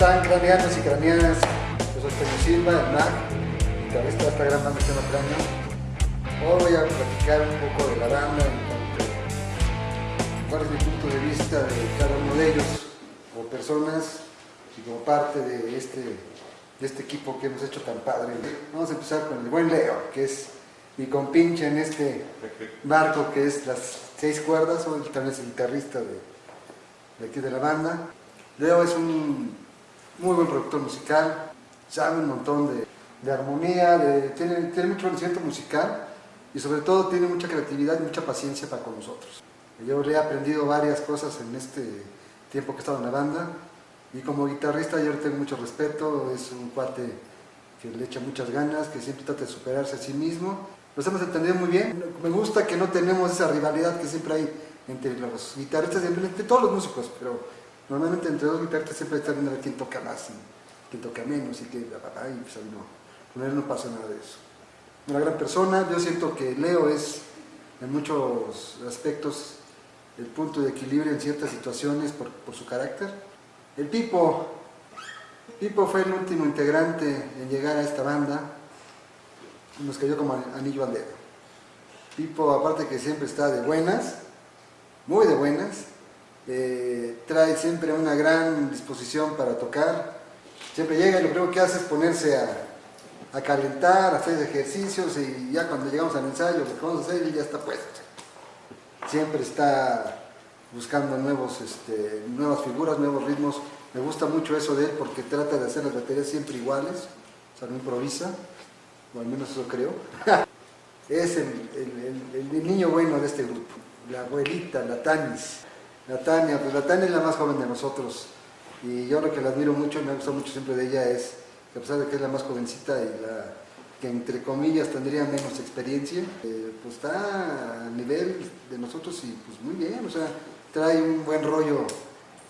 están craneanos y craneanas? Yo soy Silva, el MAC, guitarrista de esta gran banda que se llama Cráneo. Hoy voy a platicar un poco de la banda, cuál es mi punto de vista de cada uno de ellos, como personas y como parte de este, de este equipo que hemos hecho tan padre. Vamos a empezar con el buen Leo, que es mi compinche en este barco que es las seis cuerdas, hoy también es el guitarrista de aquí de la banda. Leo es un muy buen productor musical, sabe un montón de, de armonía, de, tiene, tiene mucho conocimiento musical y sobre todo tiene mucha creatividad y mucha paciencia para con nosotros. Yo le he aprendido varias cosas en este tiempo que he estado en la banda y como guitarrista yo le tengo mucho respeto, es un cuate que le echa muchas ganas, que siempre trata de superarse a sí mismo. Nos hemos entendido muy bien, me gusta que no tenemos esa rivalidad que siempre hay entre los guitarristas, entre todos los músicos, pero Normalmente entre dos guitarristas siempre está viendo a ver quién toca más y quién toca menos y que y pues ahí no, con él no pasa nada de eso. Una gran persona, yo siento que Leo es en muchos aspectos el punto de equilibrio en ciertas situaciones por, su carácter. El Pipo, Pipo fue el último integrante en llegar a esta banda, nos cayó como anillo al dedo. Pipo, aparte que siempre está de buenas, muy de buenas, eh, trae siempre una gran disposición para tocar, siempre llega y lo primero que hace es ponerse a, calentar, a hacer ejercicios y ya cuando llegamos al ensayo, lo que vamos a hacer, ya está puesto. Siempre está buscando nuevos, este, nuevas figuras, nuevos ritmos. Me gusta mucho eso de él porque trata de hacer las baterías siempre iguales, o sea, no improvisa, o al menos eso creo. es el, niño bueno de este grupo, la abuelita, la Tanis. La Tania, pues la Tania es la más joven de nosotros. Y yo lo que la admiro mucho, me gusta mucho siempre de ella es que a pesar de que es la más jovencita y la que entre comillas tendría menos experiencia, eh, pues está a nivel de nosotros y pues muy bien, o sea, trae un buen rollo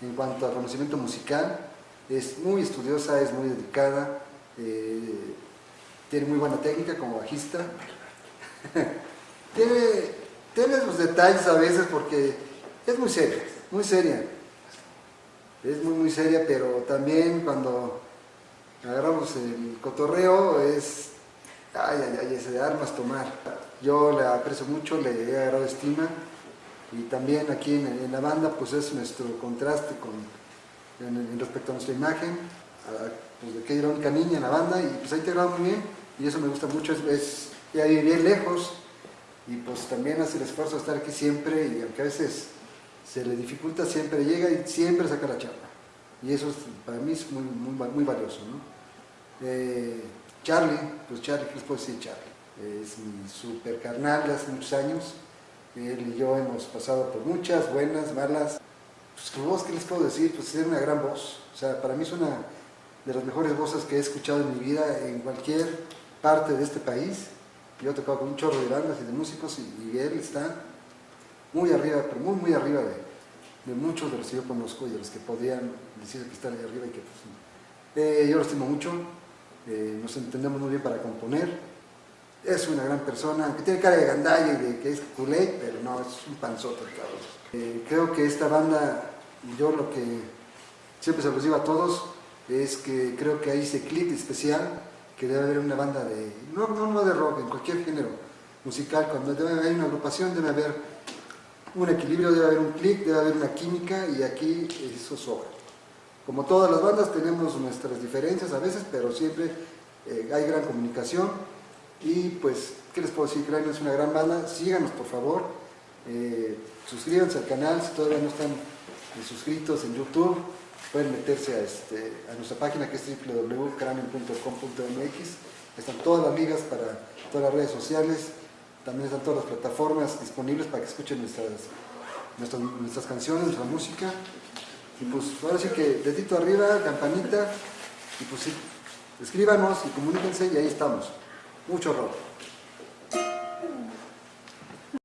en cuanto a conocimiento musical, es muy estudiosa, es muy dedicada, eh, tiene muy buena técnica como bajista, tiene, tiene sus detalles a veces porque es muy seria, muy seria. Es muy, muy seria, pero también cuando agarramos el cotorreo es, ay, ay, ay, ese de armas tomar. Yo le aprecio mucho, le he agarrado estima y también aquí en, la banda pues es nuestro contraste con, en, respecto a nuestra imagen, pues de la única niña en la banda y pues ahí te graba muy bien y eso me gusta mucho, es, es ya bien lejos y pues también hace el esfuerzo de estar aquí siempre y aunque a veces se le dificulta, siempre llega y siempre saca la charla. Y eso para mí es muy, muy, valioso. Eh, Charlie, pues Charlie, ¿qué les puedo decir Charlie? Es mi super carnal de hace muchos años. Él y yo hemos pasado por muchas, buenas, malas. Pues voz, ¿qué les puedo decir? Pues es una gran voz. O sea, para mí es una de las mejores voces que he escuchado en mi vida en cualquier parte de este país. Yo he tocado con un chorro de bandas y de músicos y él está muy arriba, pero muy, muy arriba de, muchos de los que yo conozco y de los que podían decir que están ahí arriba y que pues, eh, yo lo estimo mucho, eh, nos entendemos muy bien para componer, es una gran persona, que tiene cara de gandalla y de que es culé, pero no, es un panzote, cabrón. Eh, creo que esta banda, yo lo que siempre se los digo a todos, es que creo que hay ese clip especial que debe haber una banda de, no, no, no de rock, en cualquier género musical, cuando debe haber una agrupación debe haber un equilibrio, debe haber un clic, debe haber una química y aquí eso sobra. Como todas las bandas tenemos nuestras diferencias a veces, pero siempre eh, hay gran comunicación. Y pues, ¿qué les puedo decir? Cráneo es una gran banda, síganos por favor, eh, suscríbanse al canal si todavía no están eh, suscritos en YouTube, pueden meterse a, este, nuestra página que es www.cranium.com.mx, están todas las ligas para todas las redes sociales, también están todas las plataformas disponibles para que escuchen nuestras, nuestras, canciones, nuestra música. Y pues ahora sí que dedito arriba, campanita, y pues sí, escríbanos y comuníquense y ahí estamos. Mucho rock.